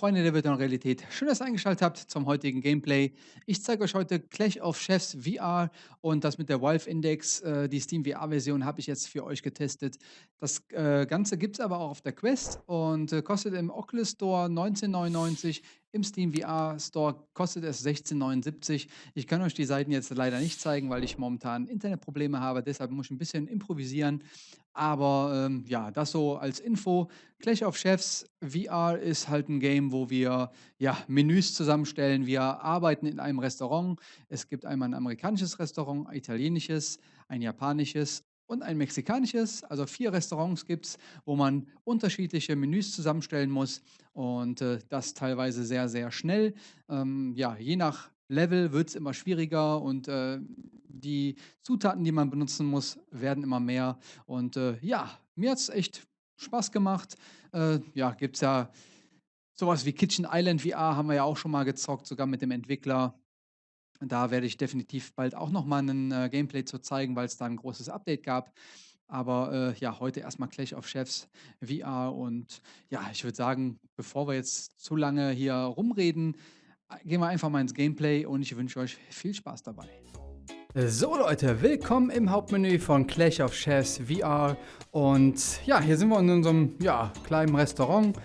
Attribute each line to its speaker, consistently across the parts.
Speaker 1: Freunde der virtuellen Realität, schön, dass ihr eingeschaltet habt zum heutigen Gameplay. Ich zeige euch heute Clash of Chefs VR und das mit der Valve Index, äh, die Steam VR-Version habe ich jetzt für euch getestet. Das äh, Ganze gibt es aber auch auf der Quest und äh, kostet im Oculus Store 19,99, im Steam VR Store kostet es 16,79. Ich kann euch die Seiten jetzt leider nicht zeigen, weil ich momentan Internetprobleme habe, deshalb muss ich ein bisschen improvisieren. Aber ähm, ja, das so als Info. Clash of Chefs VR ist halt ein Game, wo wir ja, Menüs zusammenstellen. Wir arbeiten in einem Restaurant. Es gibt einmal ein amerikanisches Restaurant, ein italienisches, ein japanisches und ein mexikanisches. Also vier Restaurants gibt es, wo man unterschiedliche Menüs zusammenstellen muss und äh, das teilweise sehr, sehr schnell. Ähm, ja, je nach Level wird es immer schwieriger und äh, die Zutaten, die man benutzen muss, werden immer mehr. Und äh, ja, mir hat es echt Spaß gemacht. Äh, ja, gibt es ja sowas wie Kitchen Island VR, haben wir ja auch schon mal gezockt, sogar mit dem Entwickler. Da werde ich definitiv bald auch noch mal ein äh, Gameplay zu zeigen, weil es da ein großes Update gab. Aber äh, ja, heute erstmal Clash of Chefs VR. Und ja, ich würde sagen, bevor wir jetzt zu lange hier rumreden, gehen wir einfach mal ins Gameplay und ich wünsche euch viel Spaß dabei. So Leute, willkommen im Hauptmenü von Clash of Chess VR und ja, hier sind wir in unserem ja, kleinen Restaurant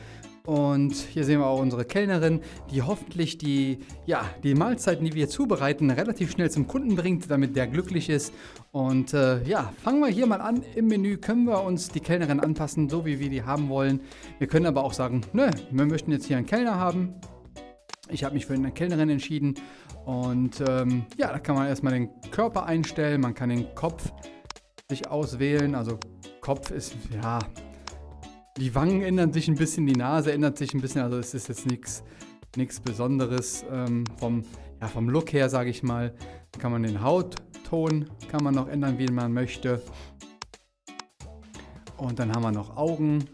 Speaker 1: und hier sehen wir auch unsere Kellnerin, die hoffentlich die, ja, die Mahlzeiten, die wir zubereiten, relativ schnell zum Kunden bringt, damit der glücklich ist. Und äh, ja, fangen wir hier mal an. Im Menü können wir uns die Kellnerin anpassen, so wie wir die haben wollen. Wir können aber auch sagen, nö, wir möchten jetzt hier einen Kellner haben. Ich habe mich für eine Kellnerin entschieden und ähm, ja, da kann man erstmal den Körper einstellen, man kann den Kopf sich auswählen, also Kopf ist, ja, die Wangen ändern sich ein bisschen, die Nase ändert sich ein bisschen, also es ist jetzt nichts Besonderes ähm, vom, ja, vom Look her, sage ich mal. Kann man den Hautton, kann man noch ändern, wie man möchte. Und dann haben wir noch Augen,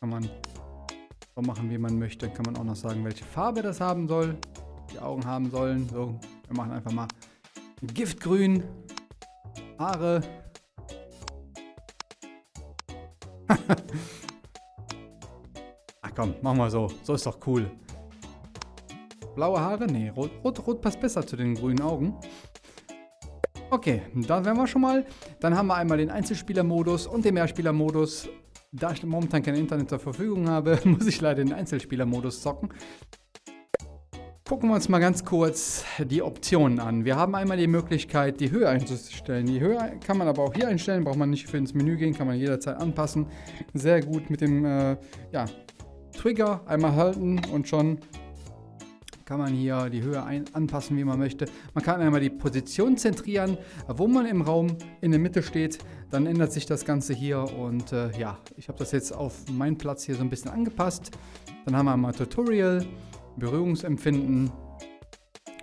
Speaker 1: kann man so machen, wie man möchte. Kann man auch noch sagen, welche Farbe das haben soll. Die Augen haben sollen. So, wir machen einfach mal Giftgrün. Haare. Ach komm, machen wir so. So ist doch cool. Blaue Haare? Nee, rot, rot, rot passt besser zu den grünen Augen. Okay, da wären wir schon mal. Dann haben wir einmal den Einzelspielermodus und den Mehrspielermodus. Da ich momentan kein Internet zur Verfügung habe, muss ich leider den Einzelspielermodus zocken. Gucken wir uns mal ganz kurz die Optionen an. Wir haben einmal die Möglichkeit, die Höhe einzustellen. Die Höhe kann man aber auch hier einstellen, braucht man nicht für ins Menü gehen, kann man jederzeit anpassen. Sehr gut mit dem äh, ja, Trigger einmal halten und schon kann man hier die Höhe ein anpassen, wie man möchte. Man kann einmal die Position zentrieren, wo man im Raum in der Mitte steht. Dann ändert sich das Ganze hier und äh, ja, ich habe das jetzt auf meinen Platz hier so ein bisschen angepasst. Dann haben wir einmal Tutorial, Berührungsempfinden.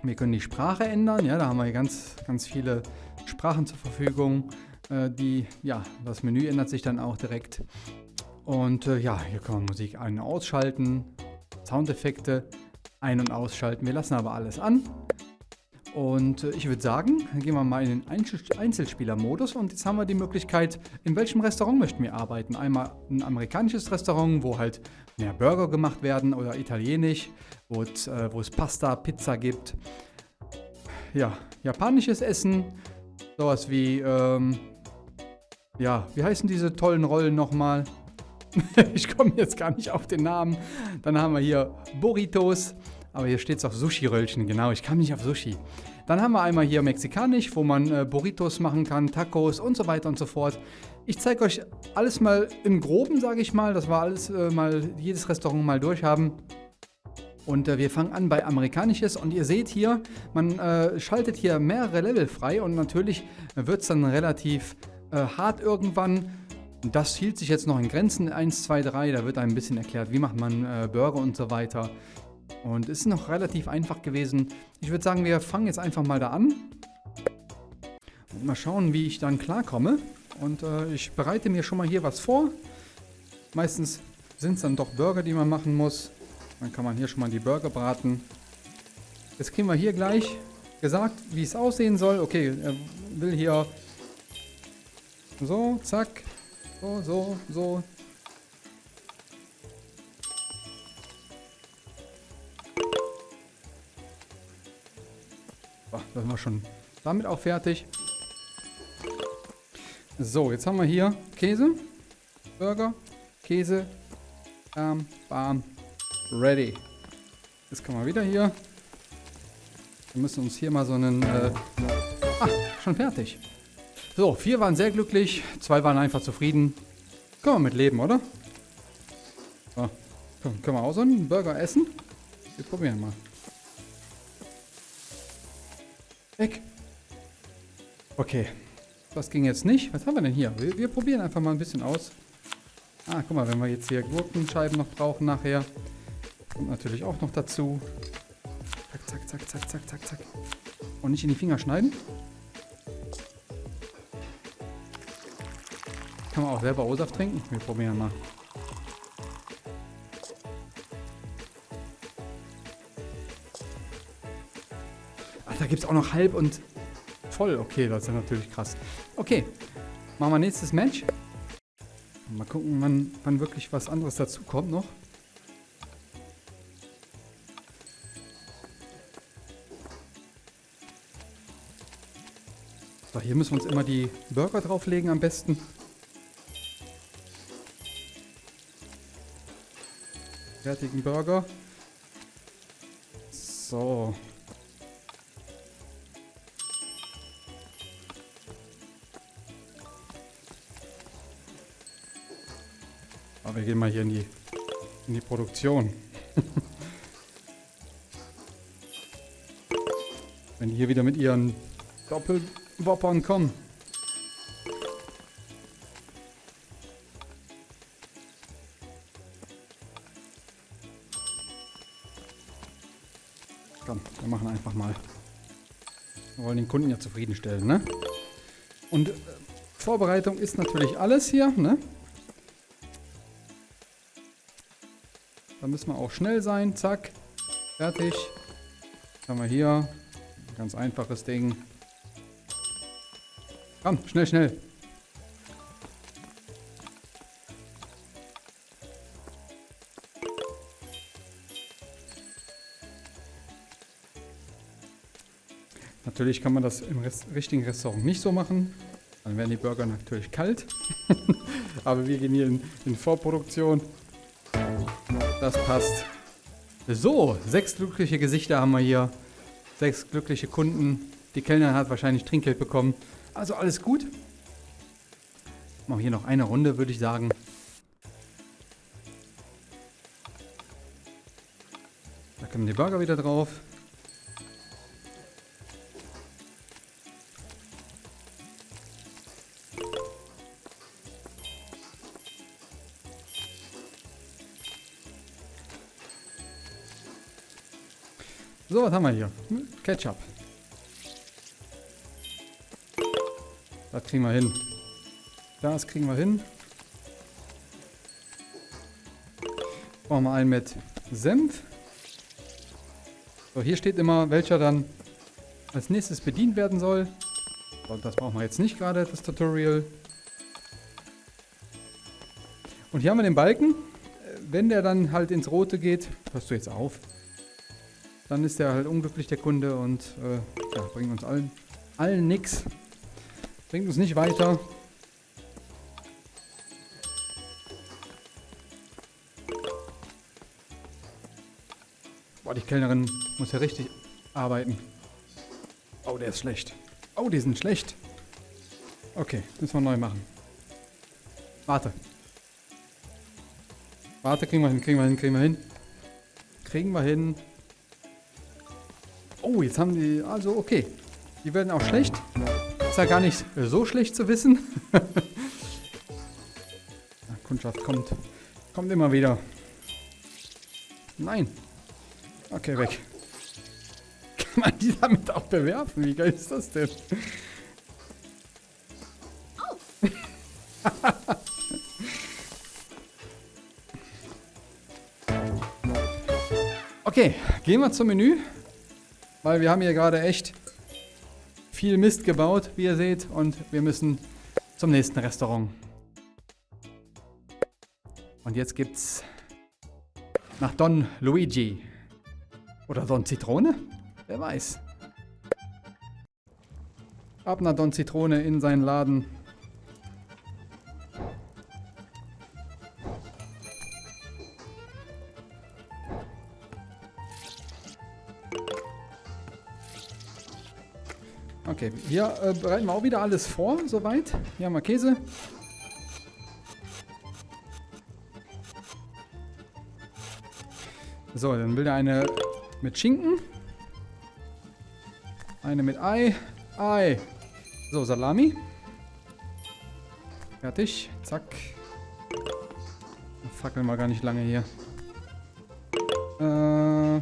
Speaker 1: Wir können die Sprache ändern, ja, da haben wir ganz, ganz viele Sprachen zur Verfügung. Äh, die, ja, das Menü ändert sich dann auch direkt. Und äh, ja, hier kann man Musik ein- und ausschalten, Soundeffekte, ein- und ausschalten. Wir lassen aber alles an. Und äh, ich würde sagen, gehen wir mal in den Einzelspieler-Modus und jetzt haben wir die Möglichkeit, in welchem Restaurant möchten wir arbeiten. Einmal ein amerikanisches Restaurant, wo halt mehr Burger gemacht werden oder italienisch, wo es, äh, wo es Pasta, Pizza gibt. Ja, japanisches Essen, sowas wie, ähm, ja, wie heißen diese tollen Rollen nochmal? ich komme jetzt gar nicht auf den Namen. Dann haben wir hier Burritos. Aber hier steht es auch Sushi-Röllchen. Genau, ich kam nicht auf Sushi. Dann haben wir einmal hier mexikanisch, wo man äh, Burritos machen kann, Tacos und so weiter und so fort. Ich zeige euch alles mal im Groben, sage ich mal, dass wir alles äh, mal, jedes Restaurant mal durchhaben. Und äh, wir fangen an bei Amerikanisches und ihr seht hier, man äh, schaltet hier mehrere Level frei und natürlich wird es dann relativ äh, hart irgendwann. Das hielt sich jetzt noch in Grenzen 1, 2, 3. Da wird ein bisschen erklärt, wie macht man äh, Burger und so weiter. Und es ist noch relativ einfach gewesen. Ich würde sagen, wir fangen jetzt einfach mal da an. Und mal schauen, wie ich dann klarkomme. Und äh, ich bereite mir schon mal hier was vor. Meistens sind es dann doch Burger, die man machen muss. Dann kann man hier schon mal die Burger braten. Jetzt kriegen wir hier gleich gesagt, wie es aussehen soll. Okay, er will hier so, zack, so, so, so. So, da sind wir schon damit auch fertig. So, jetzt haben wir hier Käse, Burger, Käse, bam, bam, ready. Jetzt kann man wieder hier. Wir müssen uns hier mal so einen... Äh ah, schon fertig. So, vier waren sehr glücklich, zwei waren einfach zufrieden. Können wir mit leben, oder? So, können wir auch so einen Burger essen? Wir probieren mal. Weg. Okay. Das ging jetzt nicht. Was haben wir denn hier? Wir, wir, probieren einfach mal ein bisschen aus. Ah, guck mal, wenn wir jetzt hier Gurkenscheiben noch brauchen nachher. Kommt natürlich auch noch dazu. Zack, zack, zack, zack, zack, zack. Und nicht in die Finger schneiden. Kann man auch selber O-Saft trinken? Wir probieren mal. Ach, da gibt es auch noch halb und voll. Okay, das ist ja natürlich krass. Okay, machen wir nächstes Match. Mal gucken, wann, wann wirklich was anderes dazu kommt noch. So, hier müssen wir uns immer die Burger drauflegen am besten. Fertigen Burger. So. Aber wir gehen mal hier in die, in die Produktion. Wenn die hier wieder mit ihren Doppelwoppern kommen. Wir machen einfach mal. Wir wollen den Kunden ja zufriedenstellen, ne? Und äh, Vorbereitung ist natürlich alles hier, ne? Da müssen wir auch schnell sein. Zack. Fertig. Was haben wir hier? Ganz einfaches Ding. Komm, schnell, schnell. Natürlich kann man das im Rest richtigen Restaurant nicht so machen. Dann werden die Burger natürlich kalt. Aber wir gehen hier in, in Vorproduktion. Das passt. So, sechs glückliche Gesichter haben wir hier. Sechs glückliche Kunden. Die Kellnerin hat wahrscheinlich Trinkgeld bekommen. Also alles gut. Machen wir hier noch eine Runde, würde ich sagen. Da kommen die Burger wieder drauf. So, was haben wir hier? Ketchup. Das kriegen wir hin. Das kriegen wir hin. Brauchen wir einen mit Senf. So, hier steht immer, welcher dann als nächstes bedient werden soll. So, das brauchen wir jetzt nicht gerade, das Tutorial. Und hier haben wir den Balken. Wenn der dann halt ins Rote geht, hörst du jetzt auf. Dann ist der halt unglücklich, der Kunde, und äh, ja, bringt uns allen, allen nix. Bringt uns nicht weiter. Boah, die Kellnerin muss ja richtig arbeiten. Oh, der ist schlecht. Oh, die sind schlecht. Okay, müssen wir neu machen. Warte. Warte, kriegen wir hin, kriegen wir hin, kriegen wir hin. Kriegen wir hin. Oh, jetzt haben die... Also, okay. Die werden auch schlecht. Ist ja gar nicht so schlecht zu wissen. Kundschaft kommt. Kommt immer wieder. Nein. Okay, weg. Kann man die damit auch bewerfen? Wie geil ist das denn? Okay, gehen wir zum Menü. Weil wir haben hier gerade echt viel Mist gebaut, wie ihr seht. Und wir müssen zum nächsten Restaurant. Und jetzt gibt's nach Don Luigi. Oder Don Zitrone? Wer weiß. Ab nach Don Zitrone in seinen Laden. Okay, hier äh, bereiten wir auch wieder alles vor, soweit. Hier haben wir Käse. So, dann will er eine mit Schinken. Eine mit Ei. Ei. So, Salami. Fertig. Zack. Fackeln wir gar nicht lange hier. Äh.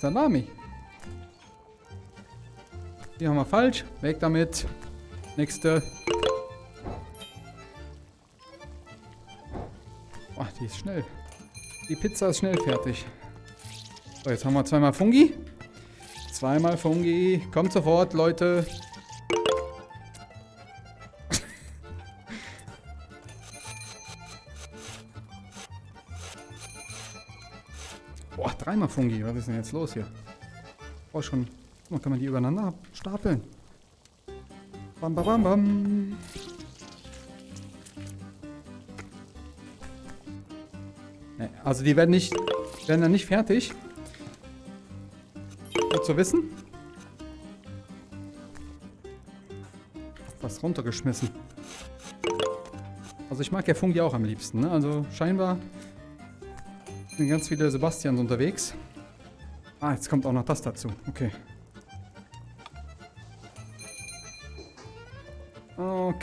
Speaker 1: Salami. Hier haben wir falsch. Weg damit. Nächste. Oh, die ist schnell. Die Pizza ist schnell fertig. So, jetzt haben wir zweimal Fungi. Zweimal Fungi. Kommt sofort, Leute. Boah, dreimal Fungi. Was ist denn jetzt los hier? Oh, schon dann kann man die übereinander stapeln. Bam, bam, bam, bam. Also die werden nicht, werden dann nicht fertig. Gut zu wissen. Was runtergeschmissen. Also ich mag ja Fungi auch am liebsten. Ne? Also scheinbar sind ganz viele Sebastians unterwegs. Ah, jetzt kommt auch noch das dazu. Okay.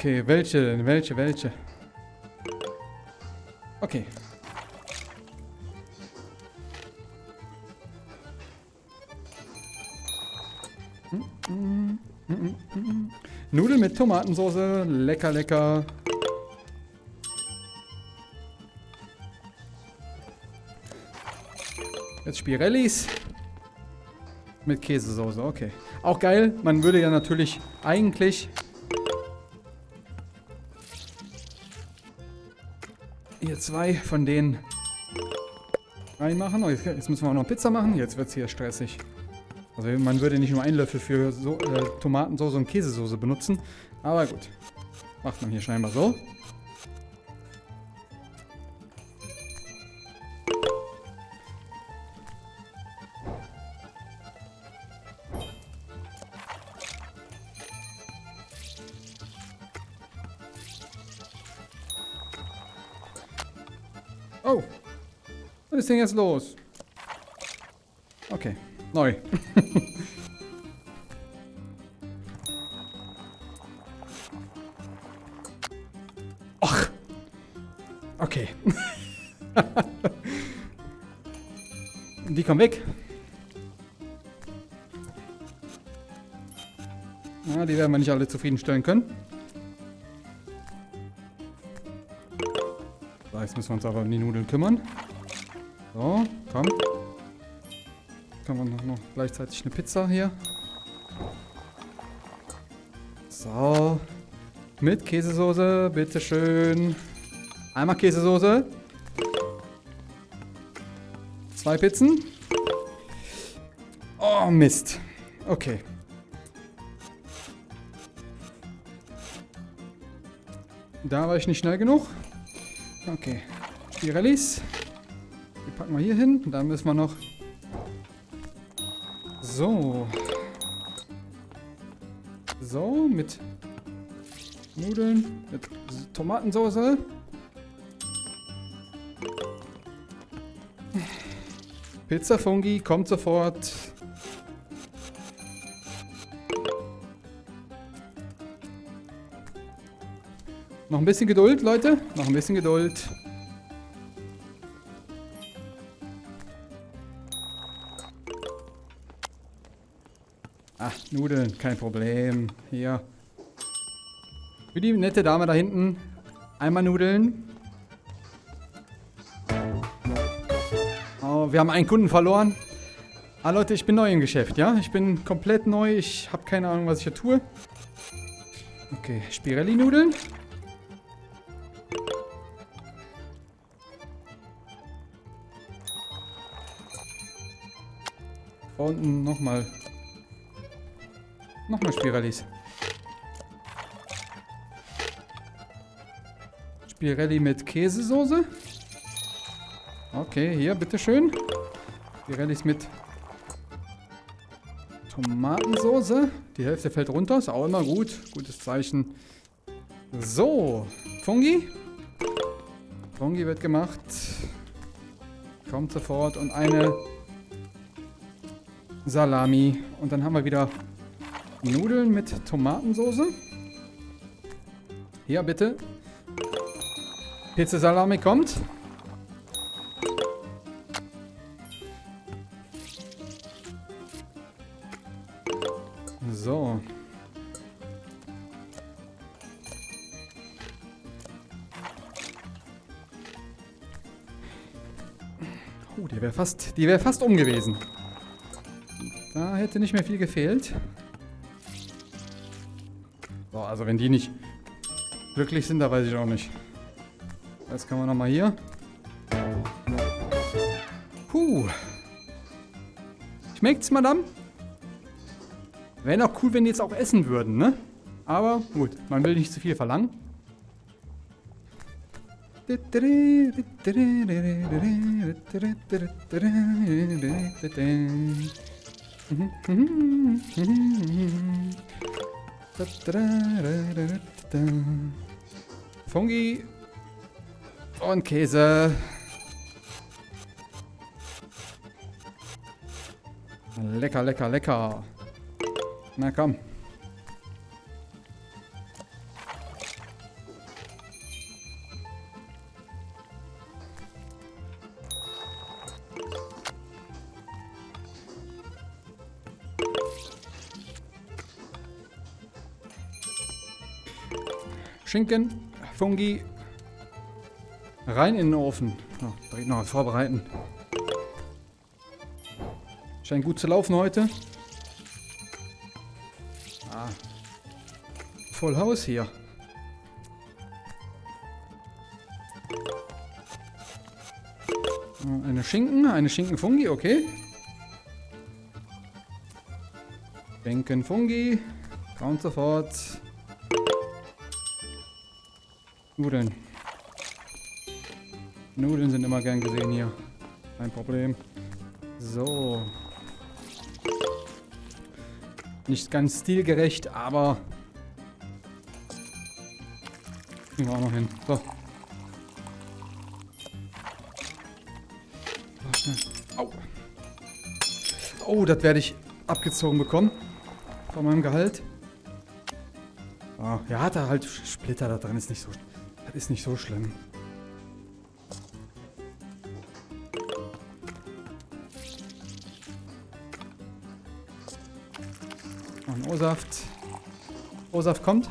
Speaker 1: Okay, welche denn? Welche, welche? Okay. Nudeln mit Tomatensauce. Lecker, lecker. Jetzt Spirellis. Mit Käsesoße, okay. Auch geil. Man würde ja natürlich eigentlich hier zwei von denen reinmachen. Oh, jetzt, müssen wir auch noch Pizza machen. Jetzt wird es hier stressig. Also man würde nicht nur einen Löffel für so, äh, Tomatensauce und Käsesoße benutzen. Aber gut. Macht man hier scheinbar so. Ist denn jetzt los? Okay. Neu. Ach. Okay. Die kommen weg. Ja, die werden wir nicht alle zufriedenstellen können. jetzt müssen wir uns aber um die Nudeln kümmern. So, komm. Kann man noch, noch gleichzeitig eine Pizza hier. So. Mit Käsesoße, bitteschön. Einmal Käsesoße. Zwei Pizzen. Oh, Mist. Okay. Da war ich nicht schnell genug. Okay. Spirellis. Die packen wir hier hin. Dann müssen wir noch... So. So, mit Nudeln, mit Tomatensauce. Pizza Fungi kommt sofort. Noch ein bisschen Geduld, Leute. Noch ein bisschen Geduld. Nudeln, kein Problem. Hier. Für die nette Dame da hinten. Einmal Nudeln. wir haben einen Kunden verloren. Ah, Leute, ich bin neu im Geschäft, ja? Ich bin komplett neu. Ich habe keine Ahnung, was ich hier tue. Okay, Spirelli-Nudeln. unten nochmal. Nochmal Spirellis. Spirelli mit Käsesoße. Okay, hier, bitteschön. Spirellis mit Tomatensoße. Die Hälfte fällt runter, ist auch immer gut. Gutes Zeichen. So, Fungi. Fungi wird gemacht. Kommt sofort. Und eine Salami. Und dann haben wir wieder Nudeln mit Tomatensoße. Hier, bitte. Pizza Salami kommt. So. Oh, die wäre fast, wäre fast um gewesen. Da hätte nicht mehr viel gefehlt. So, also wenn die nicht glücklich sind, da weiß ich auch nicht. Jetzt kann man nochmal hier. Puh. Schmeckt's, Madame? Wäre noch cool, wenn die jetzt auch essen würden, ne? Aber gut, man will nicht zu viel verlangen. Fungi und Käse. Lecker, lecker, lecker. Na komm. Schinken, Fungi, rein in den Ofen. Oh, direkt noch vorbereiten. Scheint gut zu laufen heute. Ah. Voll Haus hier. Eine Schinken, eine Schinkenfungi, okay. Schinkenfungi, kommt sofort. Nudeln. Nudeln sind immer gern gesehen hier. Kein Problem. So. Nicht ganz stilgerecht, aber... Kriegen wir auch noch hin. So. Au. Oh, das werde ich abgezogen bekommen. Von meinem Gehalt. Ah, ja, hat er halt Splitter da drin. Ist nicht so ist nicht so schlimm. Und O-Saft. O-Saft kommt.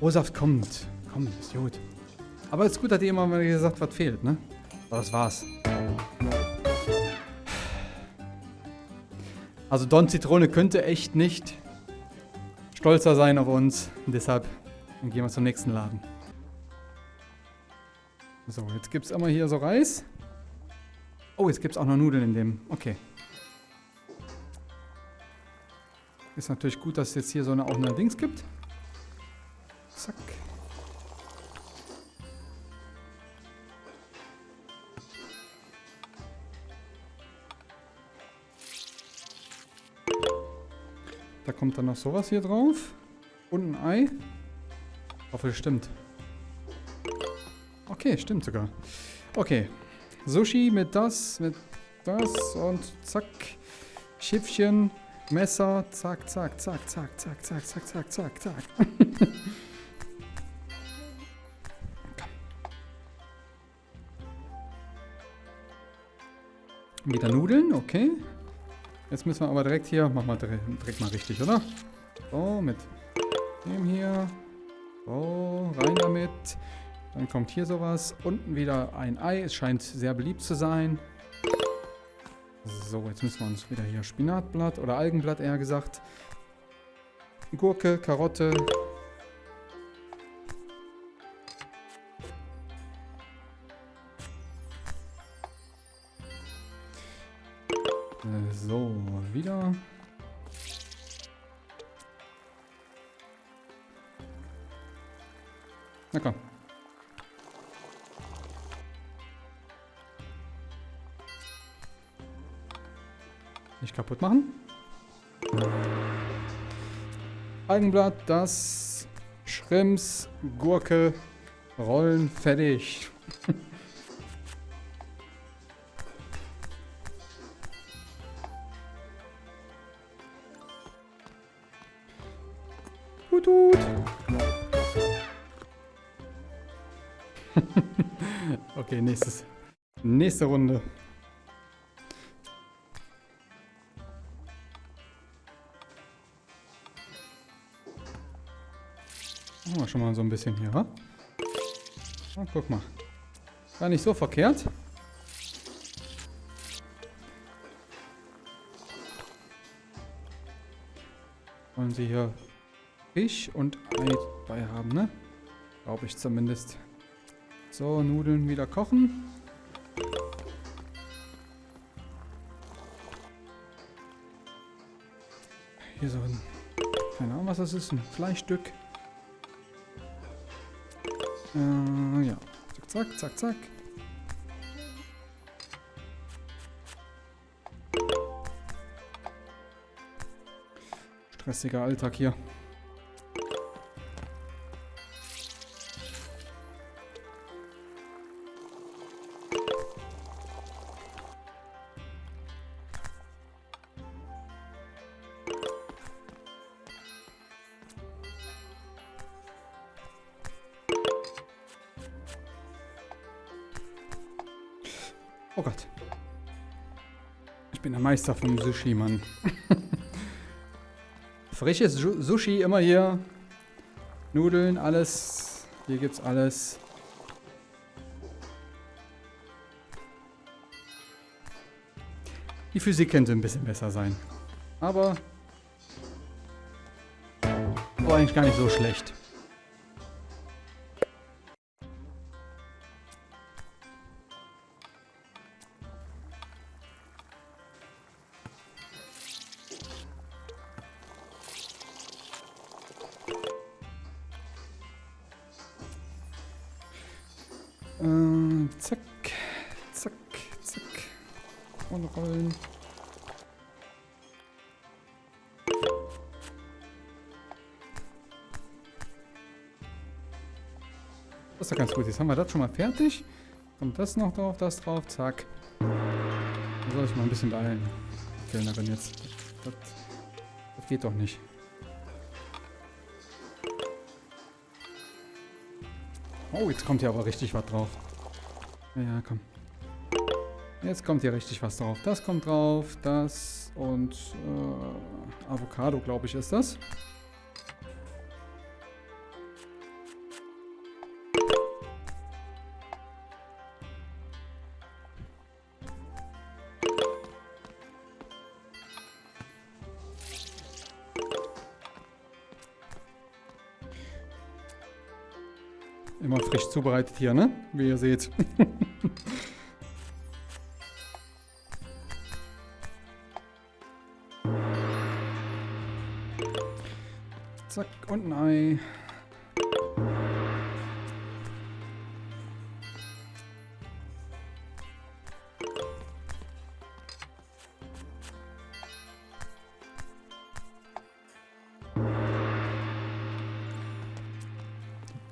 Speaker 1: O-Saft kommt. Kommt, ist gut. Aber es ist gut, dass ihr immer mal gesagt, was fehlt, ne? Aber das war's. Also Don Zitrone könnte echt nicht stolzer sein auf uns. Und deshalb gehen wir zum nächsten Laden. So, jetzt gibt es immer hier so Reis. Oh, jetzt gibt es auch noch Nudeln in dem. Okay. Ist natürlich gut, dass es jetzt hier so eine, auch eine Dings gibt. Zack. Da kommt dann noch sowas hier drauf. Und ein Ei. Ich hoffe, es stimmt. Okay, stimmt sogar. Okay. Sushi mit das, mit das und zack. Schiffchen, Messer, zack, zack, zack, zack, zack, zack, zack, zack, zack, zack. Wieder Nudeln, okay. Jetzt müssen wir aber direkt hier, machen wir direkt mal richtig, oder? So, mit dem hier. So, rein damit. Dann kommt hier sowas. Unten wieder ein Ei. Es scheint sehr beliebt zu sein. So, jetzt müssen wir uns wieder hier Spinatblatt oder Algenblatt eher gesagt. Gurke, Karotte. Äh, so, wieder. Na komm. Kaputt machen. Algenblatt, das Schrimps, Gurke, Rollen, fertig. Okay, nächstes. Nächste Runde. Machen wir schon mal so ein bisschen hier, wa? Oh, guck mal. Gar nicht so verkehrt. Wollen sie hier Fisch und Ei dabei haben, ne? Glaube ich zumindest. So, Nudeln wieder kochen. Hier so ein, keine Ahnung was das ist, ein Fleischstück. Äh, ja. Zack, zack, zack, zack. Stressiger Alltag hier. Meister vom Sushi, Mann. Frisches Sushi immer hier. Nudeln, alles. Hier gibt's alles. Die Physik könnte ein bisschen besser sein. Aber... War eigentlich gar nicht so schlecht. Haben wir das schon mal fertig. Kommt das noch drauf, das drauf, zack. Da soll ich mal ein bisschen beeilen. Kellnerin jetzt. Das, das geht doch nicht. Oh, jetzt kommt hier aber richtig was drauf. Ja, ja, komm. Jetzt kommt hier richtig was drauf. Das kommt drauf, das und äh, Avocado, glaube ich, ist das. Zubereitet hier, ne? Wie ihr seht. Zack, und ein Ei.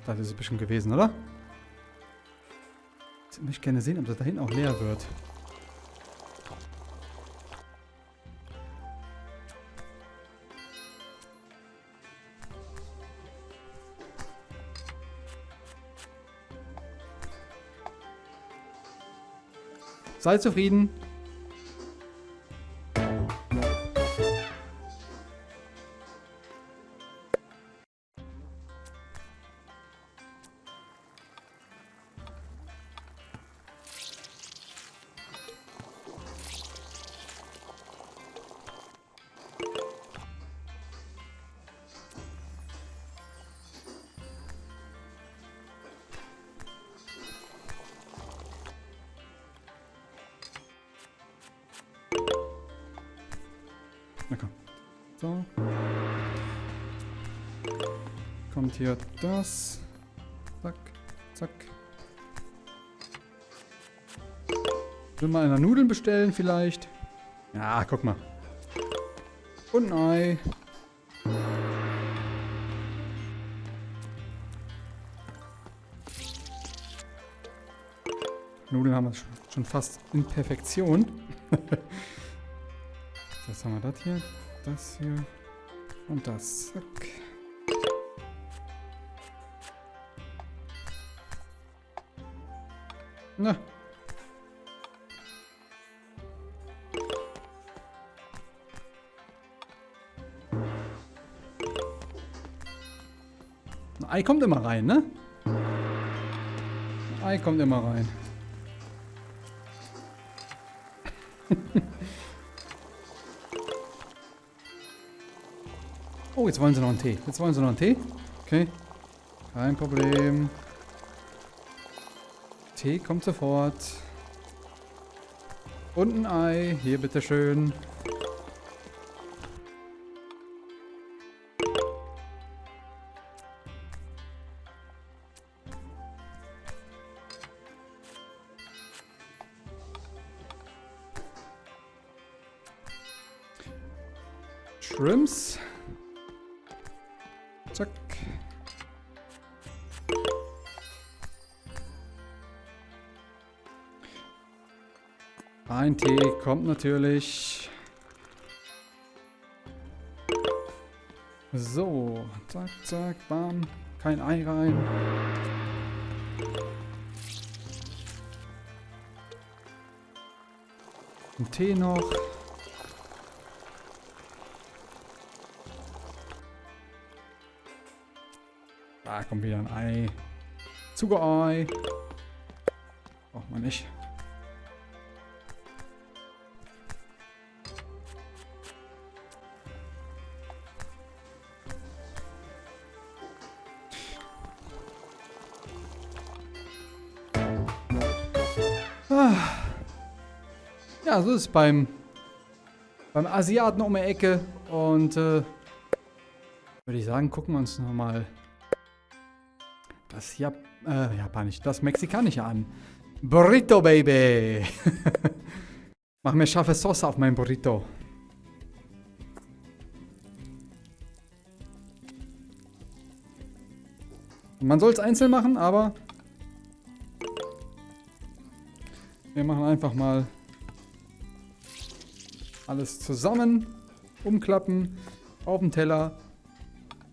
Speaker 1: Das ist es bestimmt gewesen, oder? Ich gerne sehen, ob das da hinten auch leer wird. Sei zufrieden. Hier das. Zack, zack. Will mal einer Nudeln bestellen vielleicht? Ja, guck mal. Und ein Ei. Nudeln haben wir schon fast in Perfektion. Was haben wir das hier? Das hier. Und das. Zack. Na. Ein Ei kommt immer rein, ne? Ein Ei kommt immer rein. oh, jetzt wollen sie noch einen Tee. Jetzt wollen sie noch einen Tee. Okay. Kein Problem. Tee kommt sofort. Und ein Ei. Hier, bitteschön. Ein Tee kommt natürlich. So, zack, zack, bam. Kein Ei rein. Ein Tee noch. Da kommt wieder ein Ei. Zuckerei. Braucht man nicht. Ja, so ist es beim, beim Asiaten um die Ecke. Und äh, würde ich sagen, gucken wir uns nochmal das Jap äh, Japanisch, das Mexikanische an. Burrito, Baby! Mach mir scharfe Sauce auf mein Burrito. Man soll es einzeln machen, aber wir machen einfach mal alles zusammen, umklappen, auf den Teller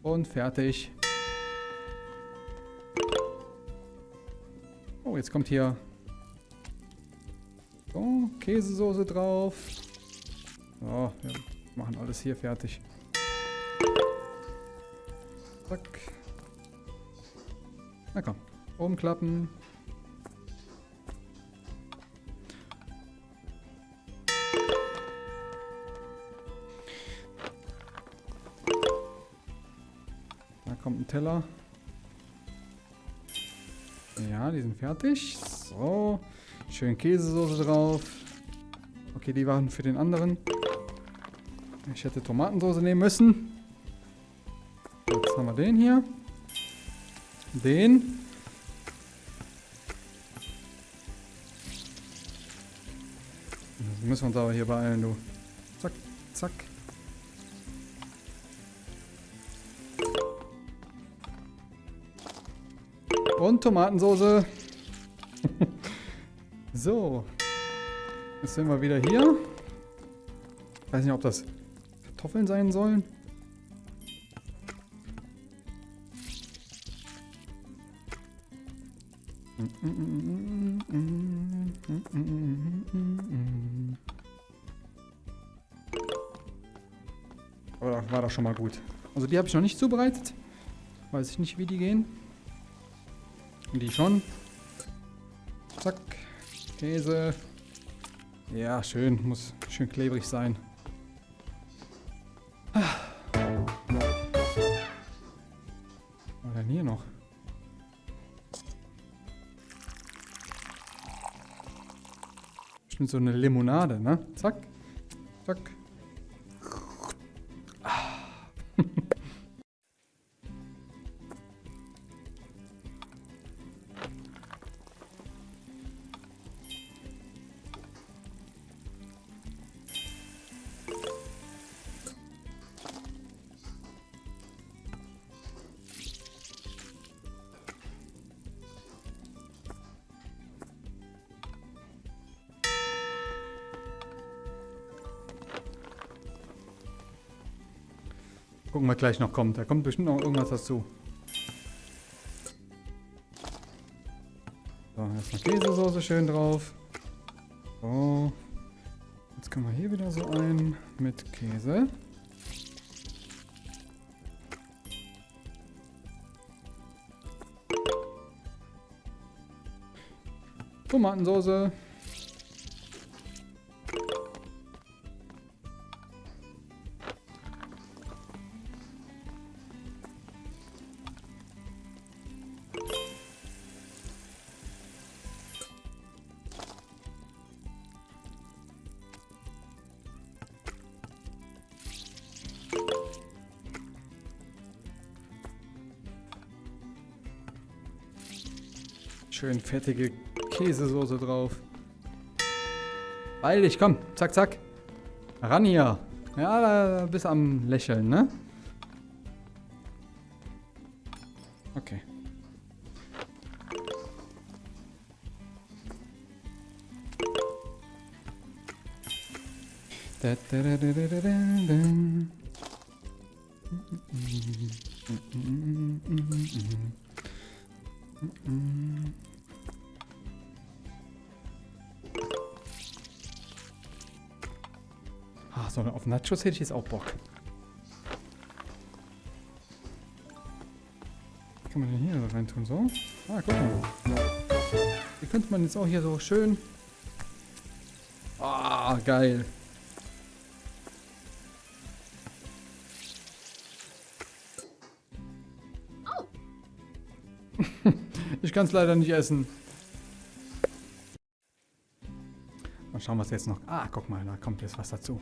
Speaker 1: und fertig. Oh, jetzt kommt hier so, Käsesoße drauf. So, wir machen alles hier fertig. Zack. Na komm, umklappen. Teller. Ja, die sind fertig. So. Schön Käsesoße drauf. Okay, die waren für den anderen. Ich hätte Tomatensoße nehmen müssen. Jetzt haben wir den hier. Den. Das müssen wir uns aber hier beeilen, du. Zack, zack. Und Tomatensoße. so. Jetzt sind wir wieder hier. Ich weiß nicht, ob das Kartoffeln sein sollen. Aber war doch schon mal gut. Also die habe ich noch nicht zubereitet. Weiß ich nicht, wie die gehen. Die schon. Zack. Käse. Ja, schön. Muss schön klebrig sein. Was war denn hier noch? Bestimmt so eine Limonade, ne? Zack. Zack. Gucken, was gleich noch kommt. Da kommt bestimmt noch irgendwas dazu. So, erstmal Käsesoße schön drauf. So. Jetzt können wir hier wieder so ein mit Käse. Tomatensauce. Schön fettige Käsesoße drauf. Beeil dich, komm. Zack, zack. Ran hier. Ja, da bist am Lächeln, ne? Okay. Ah, so auf Nachos hätte ich jetzt auch Bock. Was kann man denn hier rein tun? So? Ah, guck mal. Hier könnte man jetzt auch hier so schön... Ah, geil. Kann es leider nicht essen. Mal schauen, was jetzt noch... Ah, guck mal, da kommt jetzt was dazu.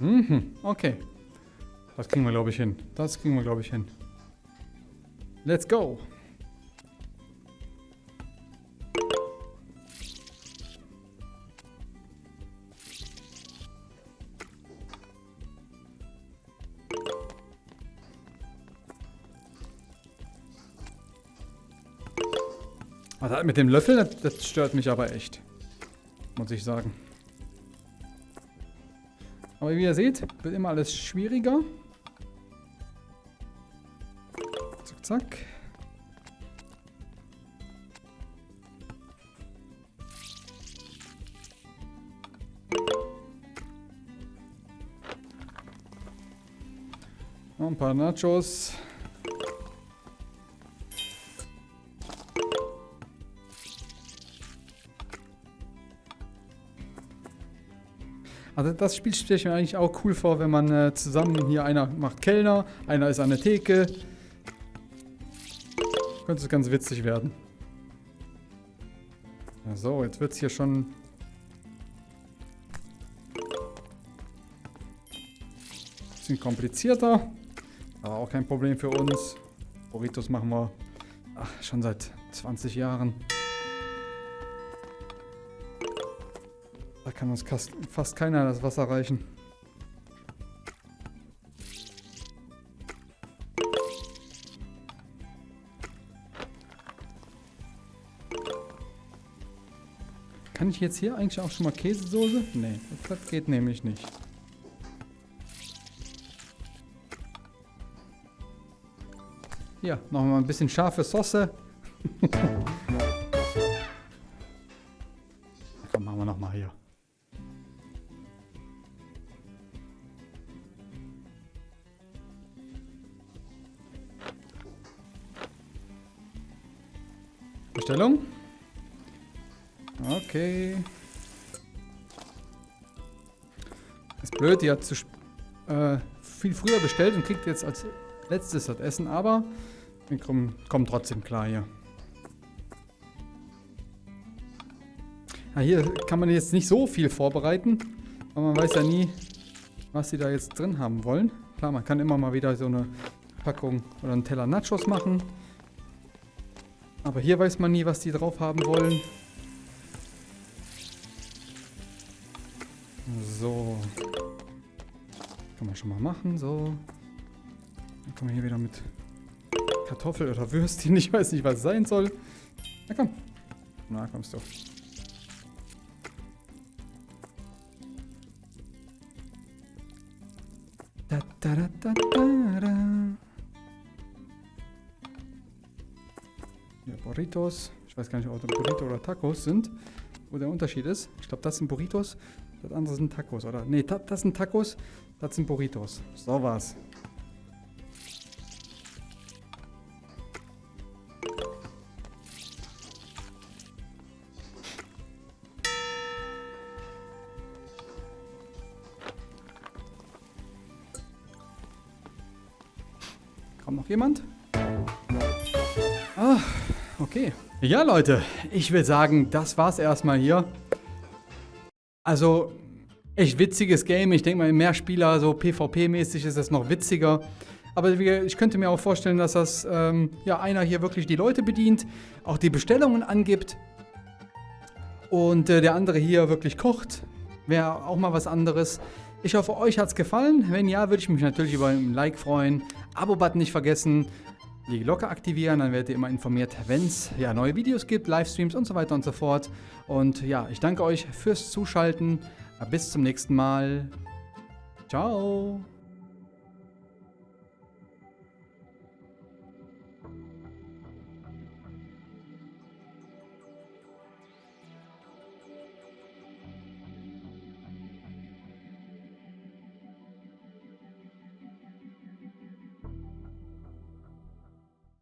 Speaker 1: Mhm, okay. Das kriegen wir, glaube ich, hin. Das kriegen wir, glaube ich, hin. Let's go. Mit dem Löffel, das, das stört mich aber echt. Muss ich sagen. Aber wie ihr seht, wird immer alles schwieriger. Zack, zack. Noch ein paar Nachos. Also das Spiel stelle ich mir eigentlich auch cool vor, wenn man äh, zusammen hier einer macht Kellner, einer ist an der Theke. Könnte es ganz witzig werden. So, jetzt wird es hier schon... Bisschen komplizierter. Aber auch kein Problem für uns. Burritos machen wir ach, schon seit 20 Jahren. Kann uns fast keiner das Wasser reichen. Kann ich jetzt hier eigentlich auch schon mal Käsesoße? Nee, das geht nämlich nicht. Hier, nochmal ein bisschen scharfe Sauce. blöd, die hat zu äh, viel früher bestellt und kriegt jetzt als letztes das Essen, aber wir kommen, kommen trotzdem klar hier. Ja, hier kann man jetzt nicht so viel vorbereiten, aber man weiß ja nie, was sie da jetzt drin haben wollen. Klar, man kann immer mal wieder so eine Packung oder einen Teller Nachos machen. Aber hier weiß man nie, was die drauf haben wollen. Man schon mal machen, so. Dann kann man hier wieder mit Kartoffel oder Würstchen. Ich weiß nicht, was es sein soll. Na komm. Na, kommst du. Da, da, da, da, da, da. Ja, Burritos. Ich weiß gar nicht, ob das Burrito oder Tacos sind. Wo der Unterschied ist. Ich glaube, das sind Burritos. Das andere sind Tacos, oder? Ne, das sind Tacos. Das sind Burritos. So war's. Kommt noch jemand? Ah, okay. Ja, Leute, ich will sagen, das war's erstmal hier. Also, echt witziges Game. Ich denke mal, mehr Spieler, so PvP-mäßig ist es noch witziger. Aber ich könnte mir auch vorstellen, dass das ähm, ja einer hier wirklich die Leute bedient, auch die Bestellungen angibt und äh, der andere hier wirklich kocht. Wäre auch mal was anderes. Ich hoffe, euch hat es gefallen. Wenn ja, würde ich mich natürlich über ein Like freuen. Abo-Button nicht vergessen. Die Glocke aktivieren, dann werdet ihr immer informiert, wenn es ja, neue Videos gibt, Livestreams und so weiter und so fort. Und ja, ich danke euch fürs Zuschalten. Bis zum nächsten Mal. Ciao.